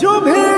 जो भी